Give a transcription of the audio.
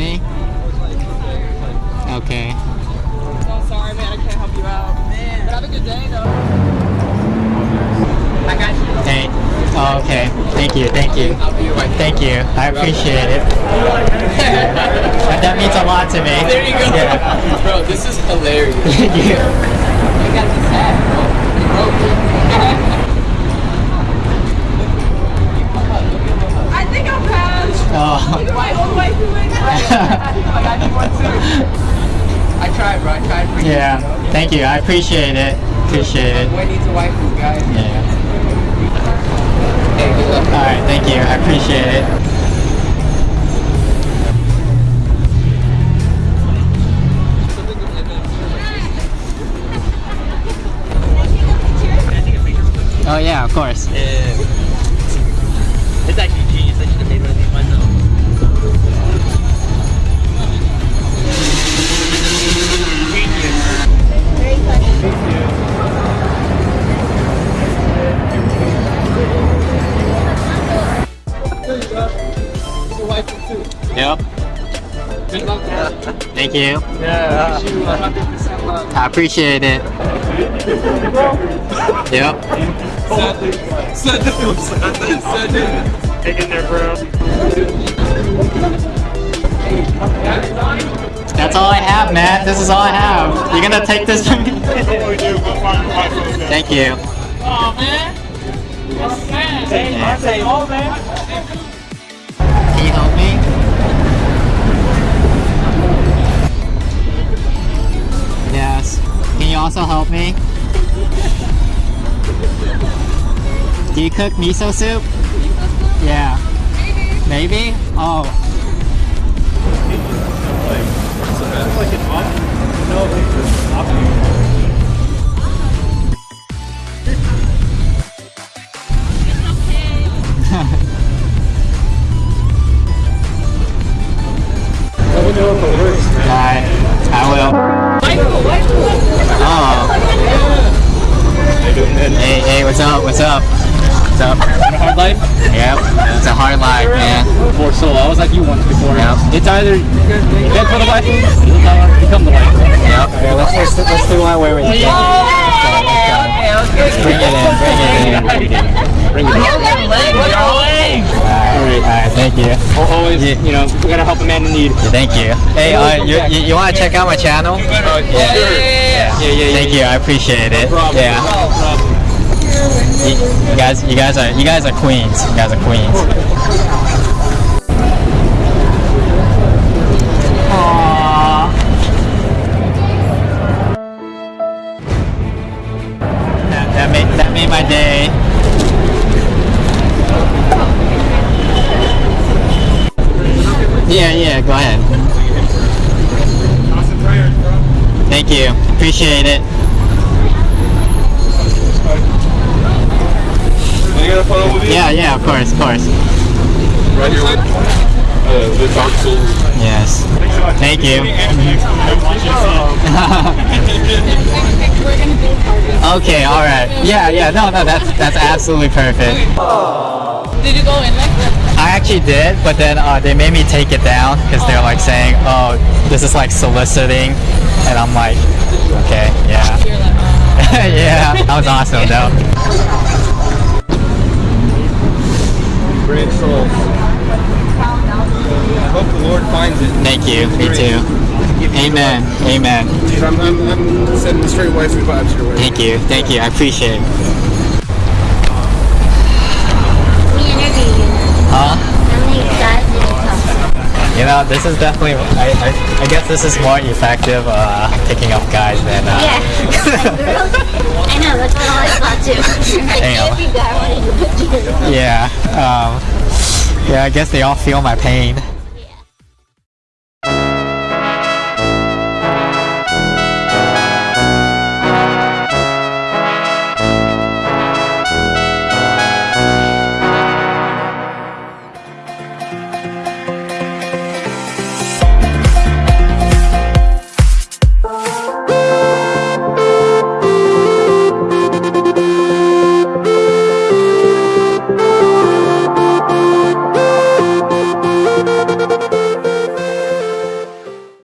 me? Okay. Oh, sorry, man. I can't help you out. Man. But have a good day, though. I got you. Hey. Oh, okay. Thank you. Thank you. I'll be right Thank you. I appreciate it. that means a lot to me. There you go. Yeah. Bro, this is hilarious. Thank Yeah. Thank you. I appreciate it. Appreciate it. Boy needs a waifu, guys. Yeah. Hey, good luck. All right. Thank you. I appreciate it. Oh yeah, of course. Yeah. It's actually Yep. Good luck, bro. Thank you. Yeah. Wish you 100% I appreciate it. Yep. Send it. Send it. Hang in there, bro. That's all I have, Matt. This is all I have. You're gonna take this from me? Thank you. Oh, man. Yes, man. Yeah. Say, oh, man. Also help me? Do you cook miso soup? Yeah. Maybe. Oh. Alright. I will. Oh. Hey, hey, what's up? What's up? What's up? Hard life? Yep. It's a hard life, man. Before solo. I was like you once before. Yep. It's either you head for the life, or become the life. Yep. Okay, let's, let's, let's do one where we can. Bring it in, bring it in. Bring it in. Alright, alright, thank you. Always, Yeah. you know, we gotta help a man in need. Thank you. Hey, uh, you, you, you want to check out my channel? Yeah. Yeah. Yeah, yeah, yeah. Thank you, I appreciate it. Yeah. You, guys, you guys are, you guys are queens. You guys are queens. Aww. That made that made my day. Yeah, yeah, go ahead. Thank you. Appreciate it. Can you get a photo with you? Yeah, yeah, of course, of course. Right here with uh, the Dark Souls. Yes. Thank you. okay, all right. Yeah, yeah. No, no, that's that's absolutely perfect. Did you go in like that? I actually did, but then uh, they made me take it down because they're like saying, "Oh, this is like soliciting," and I'm like, "Okay, yeah, You're like, oh. yeah." That was awesome, though. Thank you. Me too. Amen. Amen. Dude, I'm, I'm, I'm sending straight waifu vibes your way. Thank you. Thank you. I appreciate it. We interview you. Huh? How many guys did you talk? You know, this is definitely. I, I, I guess this is more effective uh, picking up guys than. Uh, Yeah. Girls. I know, that's what I thought too. Like Damn. every guy wanted to put you in. yeah. Um, yeah. I guess they all feel my pain.